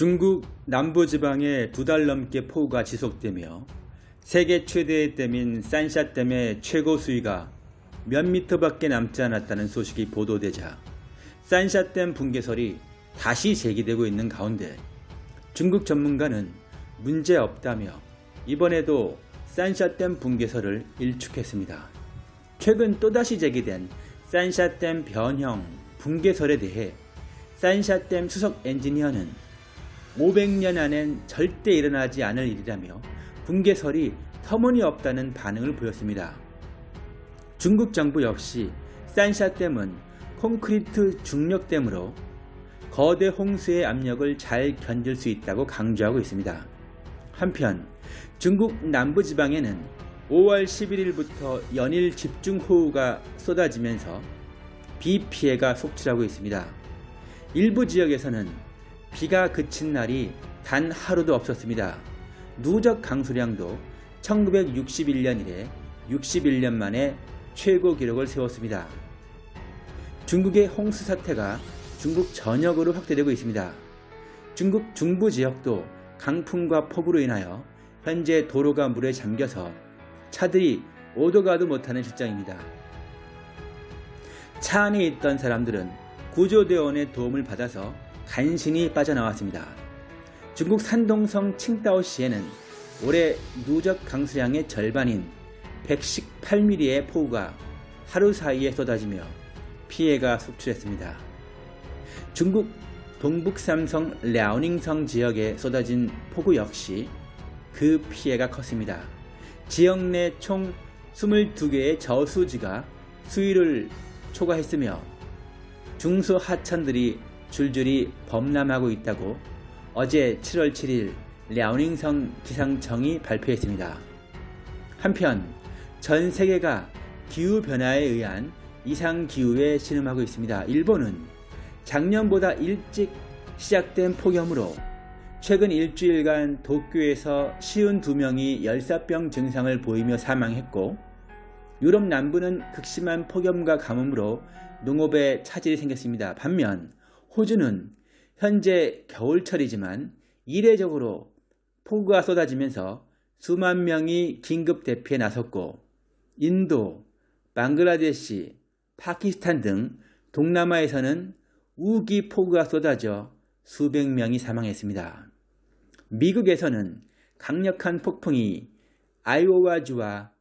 중국 남부지방에 두 달 넘게 폭우가 지속되며 세계 최대의 댐인 산샤댐의 최고 수위가 몇 미터밖에 남지 않았다는 소식이 보도되자 산샤댐 붕괴설이 다시 제기되고 있는 가운데 중국 전문가는 문제없다며 이번에도 산샤댐 붕괴설을 일축했습니다. 최근 또다시 제기된 산샤댐 변형 붕괴설에 대해 산샤댐 수석 엔지니어는 500년 안엔 절대 일어나지 않을 일이라며 붕괴설이 터무니없다는 반응을 보였습니다. 중국 정부 역시 산샤댐은 콘크리트 중력댐으로 거대 홍수의 압력을 잘 견딜 수 있다고 강조하고 있습니다. 한편 중국 남부지방에는 5월 11일부터 연일 집중호우가 쏟아지면서 비 피해가 속출하고 있습니다. 일부 지역에서는 비가 그친 날이 단 하루도 없었습니다. 누적 강수량도 1961년 이래 61년 만에 최고 기록을 세웠습니다. 중국의 홍수 사태가 중국 전역으로 확대되고 있습니다. 중국 중부 지역도 강풍과 폭우로 인하여 현재 도로가 물에 잠겨서 차들이 오도 가도 못하는 실정입니다. 차 안에 있던 사람들은 구조대원의 도움을 받아서 간신히 빠져나왔습니다. 중국 산동성 칭다오시에는 올해 누적 강수량의 절반인 118mm의 폭우가 하루 사이에 쏟아지며 피해가 속출했습니다. 중국 동북삼성 랴오닝성 지역에 쏟아진 폭우 역시 그 피해가 컸습니다. 지역 내 총 22개의 저수지가 수위를 초과했으며 중소 하천들이 줄줄이 범람하고 있다고 어제 7월 7일 랴오닝성 기상청이 발표했습니다. 한편 전 세계가 기후변화에 의한 이상기후에 신음하고 있습니다. 일본은 작년보다 일찍 시작된 폭염으로 최근 일주일간 도쿄에서 쉬운 두 명이 열사병 증상을 보이며 사망했고 유럽 남부는 극심한 폭염과 가뭄으로 농업에 차질이 생겼습니다. 반면 호주는 현재 겨울철이지만 이례적으로 폭우가 쏟아지면서 수만 명이 긴급 대피에 나섰고 인도, 방글라데시, 파키스탄 등 동남아에서는 우기 폭우가 쏟아져 수백 명이 사망했습니다. 미국에서는 강력한 폭풍이 아이오와주와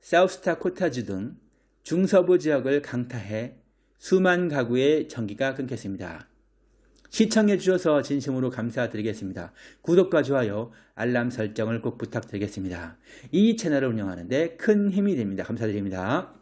사우스타코타주 등 중서부 지역을 강타해 수만 가구의 전기가 끊겼습니다. 시청해 주셔서 진심으로 감사드리겠습니다. 구독과 좋아요, 알람 설정을 꼭 부탁드리겠습니다. 이 채널을 운영하는데 큰 힘이 됩니다. 감사드립니다.